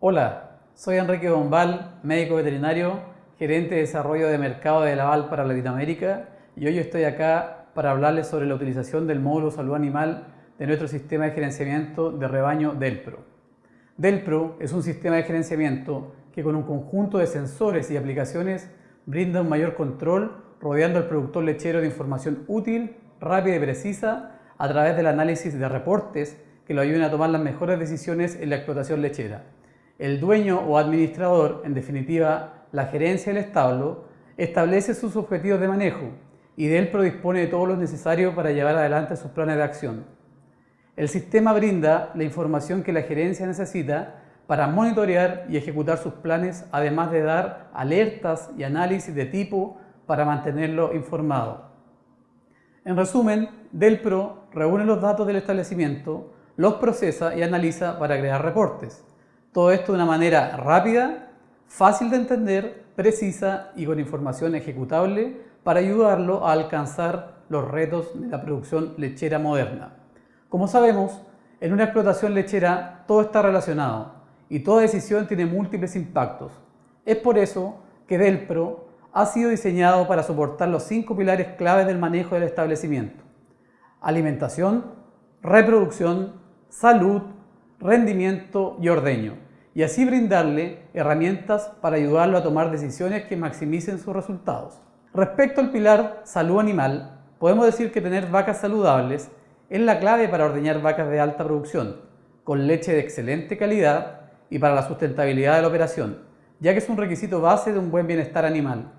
Hola, soy Enrique Bombal, médico veterinario, gerente de desarrollo de mercado de Laval para Latinoamérica y hoy estoy acá para hablarles sobre la utilización del módulo salud animal de nuestro sistema de gerenciamiento de rebaño Delpro. Delpro es un sistema de gerenciamiento que con un conjunto de sensores y aplicaciones brinda un mayor control rodeando al productor lechero de información útil, rápida y precisa a través del análisis de reportes que lo ayuden a tomar las mejores decisiones en la explotación lechera. El dueño o administrador, en definitiva la gerencia del establo, establece sus objetivos de manejo y de él predispone de todo lo necesario para llevar adelante sus planes de acción. El sistema brinda la información que la gerencia necesita para monitorear y ejecutar sus planes, además de dar alertas y análisis de tipo para mantenerlo informado. En resumen, Delpro reúne los datos del establecimiento, los procesa y analiza para crear reportes. Todo esto de una manera rápida, fácil de entender, precisa y con información ejecutable para ayudarlo a alcanzar los retos de la producción lechera moderna. Como sabemos, en una explotación lechera todo está relacionado y toda decisión tiene múltiples impactos. Es por eso que Delpro ha sido diseñado para soportar los cinco pilares claves del manejo del establecimiento. Alimentación, reproducción, salud, rendimiento y ordeño, y así brindarle herramientas para ayudarlo a tomar decisiones que maximicen sus resultados. Respecto al pilar salud animal, podemos decir que tener vacas saludables es la clave para ordeñar vacas de alta producción, con leche de excelente calidad y para la sustentabilidad de la operación, ya que es un requisito base de un buen bienestar animal.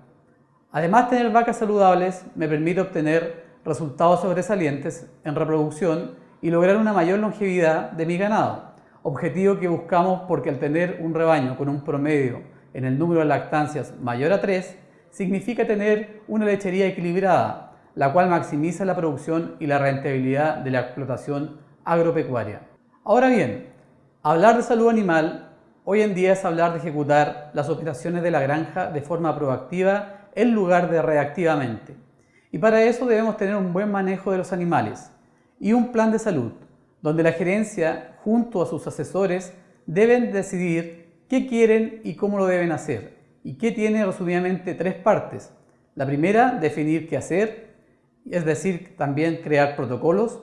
Además, tener vacas saludables me permite obtener resultados sobresalientes en reproducción y lograr una mayor longevidad de mi ganado, objetivo que buscamos porque al tener un rebaño con un promedio en el número de lactancias mayor a 3, significa tener una lechería equilibrada, la cual maximiza la producción y la rentabilidad de la explotación agropecuaria. Ahora bien, hablar de salud animal hoy en día es hablar de ejecutar las operaciones de la granja de forma proactiva en lugar de reactivamente. Y para eso debemos tener un buen manejo de los animales y un plan de salud, donde la gerencia, junto a sus asesores, deben decidir qué quieren y cómo lo deben hacer, y que tiene resumidamente tres partes. La primera, definir qué hacer, es decir, también crear protocolos.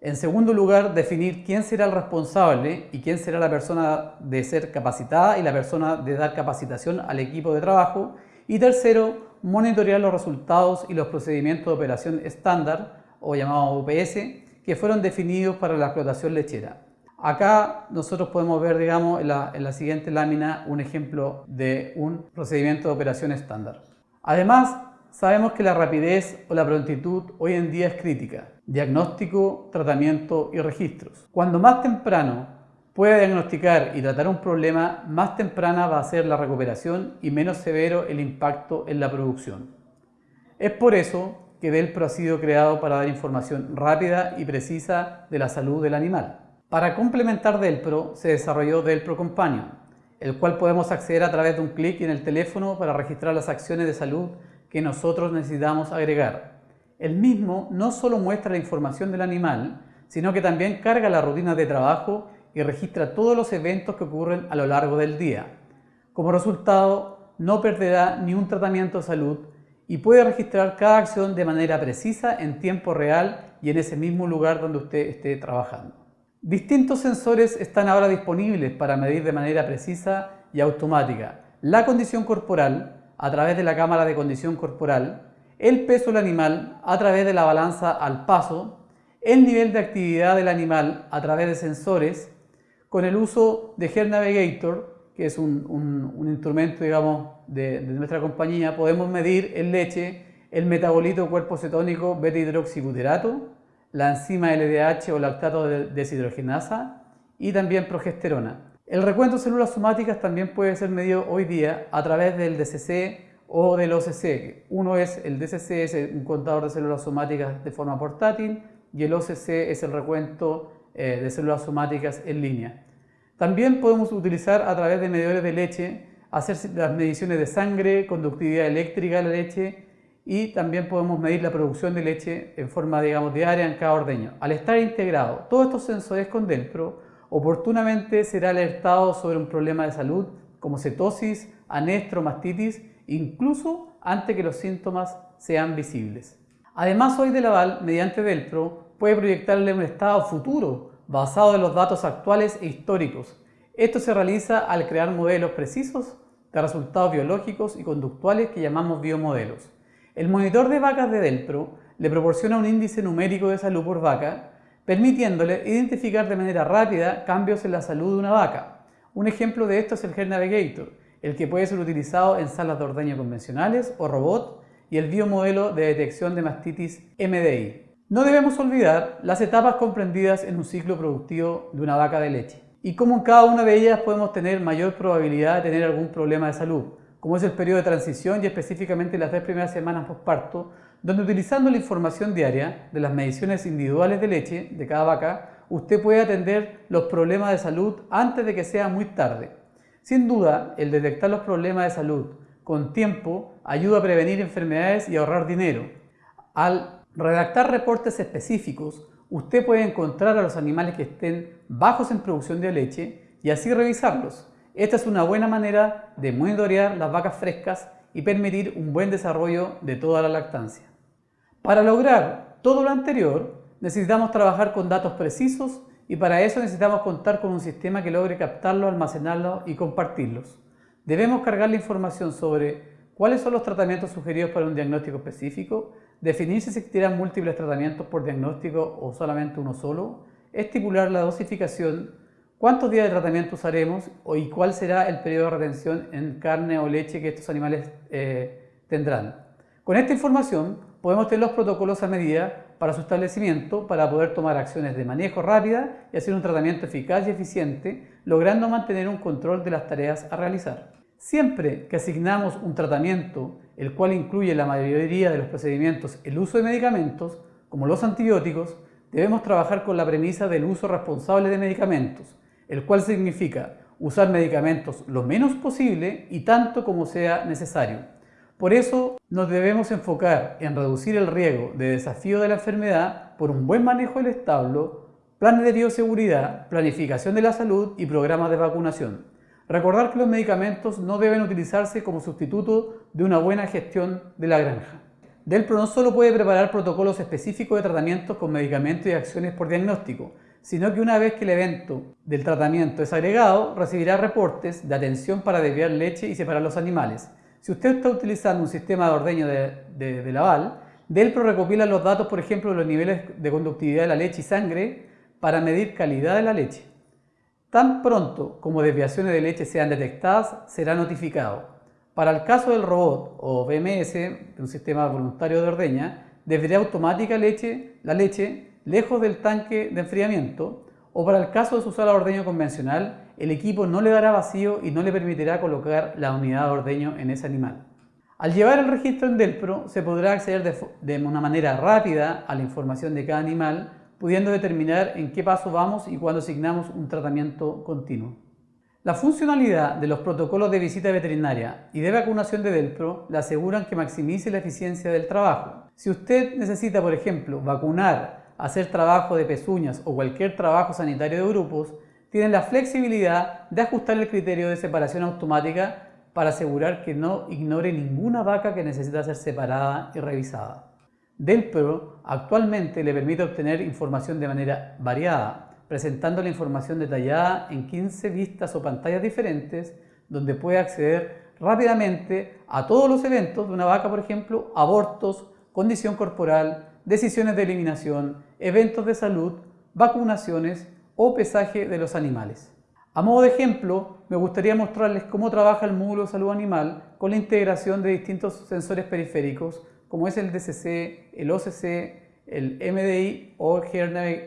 En segundo lugar, definir quién será el responsable y quién será la persona de ser capacitada y la persona de dar capacitación al equipo de trabajo. Y tercero, monitorear los resultados y los procedimientos de operación estándar o llamado UPS que fueron definidos para la explotación lechera. Acá nosotros podemos ver, digamos, en la, en la siguiente lámina un ejemplo de un procedimiento de operación estándar. Además, sabemos que la rapidez o la prontitud hoy en día es crítica. Diagnóstico, tratamiento y registros. Cuando más temprano puede diagnosticar y tratar un problema, más temprana va a ser la recuperación y menos severo el impacto en la producción. Es por eso que Delpro ha sido creado para dar información rápida y precisa de la salud del animal. Para complementar Delpro se desarrolló Delpro Companion, el cual podemos acceder a través de un clic en el teléfono para registrar las acciones de salud que nosotros necesitamos agregar. El mismo no solo muestra la información del animal, sino que también carga la rutina de trabajo y registra todos los eventos que ocurren a lo largo del día. Como resultado, no perderá ni un tratamiento de salud y puede registrar cada acción de manera precisa en tiempo real y en ese mismo lugar donde usted esté trabajando. Distintos sensores están ahora disponibles para medir de manera precisa y automática la condición corporal a través de la cámara de condición corporal, el peso del animal a través de la balanza al paso, el nivel de actividad del animal a través de sensores con el uso de Health Navigator, que es un, instrumento digamos, de, nuestra compañía, podemos medir en leche el metabolito cuerpo cetónico beta-hidroxibuterato, la enzima LDH o lactato de deshidrogenasa y también progesterona. El recuento de células somáticas también puede ser medido hoy día a través del DCC o del OCC. Uno es el DCC, es un contador de células somáticas de forma portátil y el OCC es el recuento eh, de células somáticas en línea. También podemos utilizar a través de medidores de leche, hacer las mediciones de sangre, conductividad eléctrica de la leche y también podemos medir la producción de leche en forma digamos, diaria en cada ordeño. Al estar integrado todos estos sensores con Delpro, oportunamente será alertado sobre un problema de salud como cetosis, anestro, mastitis, incluso antes que los síntomas sean visibles. Además, hoy de aval, mediante Delpro, puede proyectarle un estado futuro basado en los datos actuales e históricos. Esto se realiza al crear modelos precisos de resultados biológicos y conductuales que llamamos biomodelos. El monitor de vacas de Delpro le proporciona un índice numérico de salud por vaca, permitiéndole identificar de manera rápida cambios en la salud de una vaca. Un ejemplo de esto es el Hair Navigator, el que puede ser utilizado en salas de ordeño convencionales o robot y el biomodelo de detección de mastitis MDI. No debemos olvidar las etapas comprendidas en un ciclo productivo de una vaca de leche y cómo en cada una de ellas podemos tener mayor probabilidad de tener algún problema de salud, como es el periodo de transición y específicamente las tres primeras semanas postparto, donde utilizando la información diaria de las mediciones individuales de leche de cada vaca, usted puede atender los problemas de salud antes de que sea muy tarde. Sin duda, el detectar los problemas de salud con tiempo ayuda a prevenir enfermedades y ahorrar dinero. Al redactar reportes específicos, usted puede encontrar a los animales que estén bajos en producción de leche y así revisarlos. Esta es una buena manera de monitorear las vacas frescas y permitir un buen desarrollo de toda la lactancia. Para lograr todo lo anterior, necesitamos trabajar con datos precisos y para eso necesitamos contar con un sistema que logre captarlos, almacenarlos y compartirlos. Debemos cargar la información sobre cuáles son los tratamientos sugeridos para un diagnóstico específico, definir si existirán múltiples tratamientos por diagnóstico o solamente uno solo, estipular la dosificación, cuántos días de tratamiento usaremos y cuál será el periodo de retención en carne o leche que estos animales eh, tendrán. Con esta información podemos tener los protocolos a medida para su establecimiento para poder tomar acciones de manejo rápida y hacer un tratamiento eficaz y eficiente, logrando mantener un control de las tareas a realizar. Siempre que asignamos un tratamiento, el cual incluye la mayoría de los procedimientos el uso de medicamentos, como los antibióticos, debemos trabajar con la premisa del uso responsable de medicamentos, el cual significa usar medicamentos lo menos posible y tanto como sea necesario. Por eso nos debemos enfocar en reducir el riesgo de desafío de la enfermedad por un buen manejo del establo, planes de bioseguridad, planificación de la salud y programas de vacunación. Recordar que los medicamentos no deben utilizarse como sustituto de una buena gestión de la granja. Delpro no solo puede preparar protocolos específicos de tratamientos con medicamentos y acciones por diagnóstico, sino que una vez que el evento del tratamiento es agregado, recibirá reportes de atención para desviar leche y separar los animales, si usted está utilizando un sistema de ordeño de, de, Laval, Delpro recopila los datos, por ejemplo, de los niveles de conductividad de la leche y sangre para medir calidad de la leche. Tan pronto como desviaciones de leche sean detectadas, será notificado. Para el caso del robot o BMS, de un sistema voluntario de ordeña, desviará automática leche, la leche lejos del tanque de enfriamiento o para el caso de su sala de ordeño convencional, el equipo no le dará vacío y no le permitirá colocar la unidad de ordeño en ese animal. Al llevar el registro en Delpro, se podrá acceder de, una manera rápida a la información de cada animal, pudiendo determinar en qué paso vamos y cuándo asignamos un tratamiento continuo. La funcionalidad de los protocolos de visita veterinaria y de vacunación de Delpro le aseguran que maximice la eficiencia del trabajo. Si usted necesita, por ejemplo, vacunar, hacer trabajo de pezuñas o cualquier trabajo sanitario de grupos, tienen la flexibilidad de ajustar el criterio de separación automática para asegurar que no ignore ninguna vaca que necesita ser separada y revisada. Delpro actualmente le permite obtener información de manera variada, presentando la información detallada en 15 vistas o pantallas diferentes, donde puede acceder rápidamente a todos los eventos de una vaca, por ejemplo, abortos, condición corporal, decisiones de eliminación, eventos de salud, vacunaciones o pesaje de los animales. A modo de ejemplo, me gustaría mostrarles cómo trabaja el módulo salud animal con la integración de distintos sensores periféricos como es el DCC, el OCC, el MDI o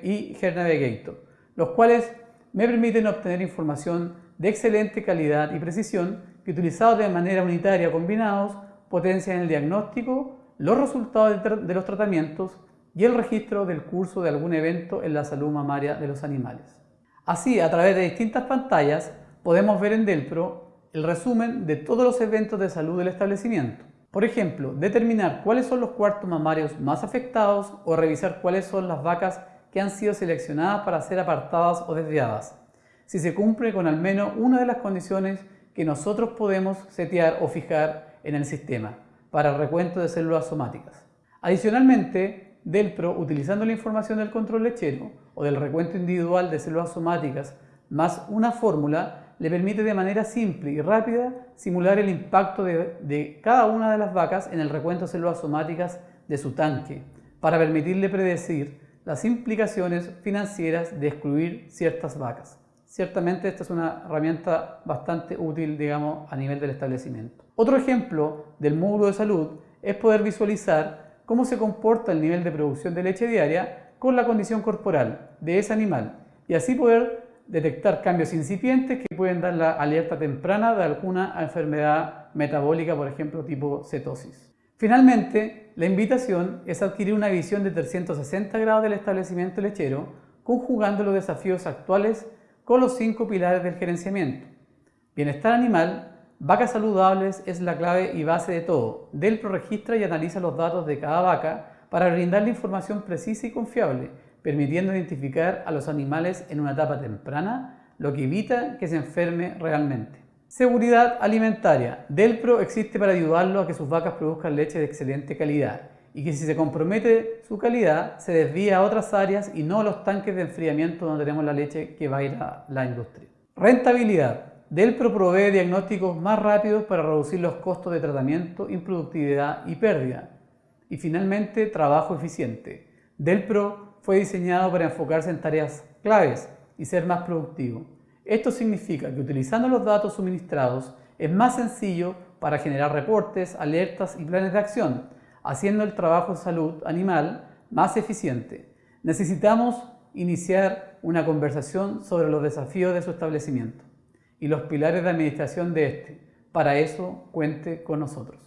y Navigator, los cuales me permiten obtener información de excelente calidad y precisión que utilizados de manera unitaria combinados potencian el diagnóstico, los resultados de los tratamientos y el registro del curso de algún evento en la salud mamaria de los animales. Así, a través de distintas pantallas, podemos ver en Delpro el resumen de todos los eventos de salud del establecimiento. Por ejemplo, determinar cuáles son los cuartos mamarios más afectados o revisar cuáles son las vacas que han sido seleccionadas para ser apartadas o desviadas. si se cumple con al menos una de las condiciones que nosotros podemos setear o fijar en el sistema para el recuento de células somáticas. Adicionalmente, DELPRO, utilizando la información del control lechero o del recuento individual de células somáticas más una fórmula, le permite de manera simple y rápida simular el impacto de, cada una de las vacas en el recuento de células somáticas de su tanque, para permitirle predecir las implicaciones financieras de excluir ciertas vacas. Ciertamente esta es una herramienta bastante útil, digamos, a nivel del establecimiento. Otro ejemplo del módulo de salud es poder visualizar cómo se comporta el nivel de producción de leche diaria con la condición corporal de ese animal y así poder detectar cambios incipientes que pueden dar la alerta temprana de alguna enfermedad metabólica, por ejemplo, tipo cetosis. Finalmente, la invitación es adquirir una visión de 360 grados del establecimiento lechero, conjugando los desafíos actuales con los cinco pilares del gerenciamiento. Bienestar animal, vacas saludables es la clave y base de todo. Delpro registra y analiza los datos de cada vaca para brindarle información precisa y confiable, permitiendo identificar a los animales en una etapa temprana, lo que evita que se enferme realmente. Seguridad alimentaria. Delpro existe para ayudarlo a que sus vacas produzcan leche de excelente calidad y que si se compromete su calidad se desvía a otras áreas y no a los tanques de enfriamiento donde tenemos la leche que va a ir a la industria. Rentabilidad. Delpro provee diagnósticos más rápidos para reducir los costos de tratamiento, improductividad y pérdida. Y finalmente, trabajo eficiente. Delpro fue diseñado para enfocarse en tareas claves y ser más productivo. Esto significa que utilizando los datos suministrados es más sencillo para generar reportes, alertas y planes de acción, haciendo el trabajo de salud animal más eficiente. Necesitamos iniciar una conversación sobre los desafíos de su establecimiento y los pilares de administración de este. Para eso, cuente con nosotros.